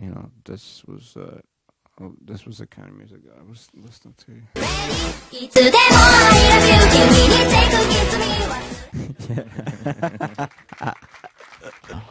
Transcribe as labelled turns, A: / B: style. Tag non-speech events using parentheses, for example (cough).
A: you know, this was uh, oh, this was the kind of music I was listening to. (laughs)
B: yeah. (laughs)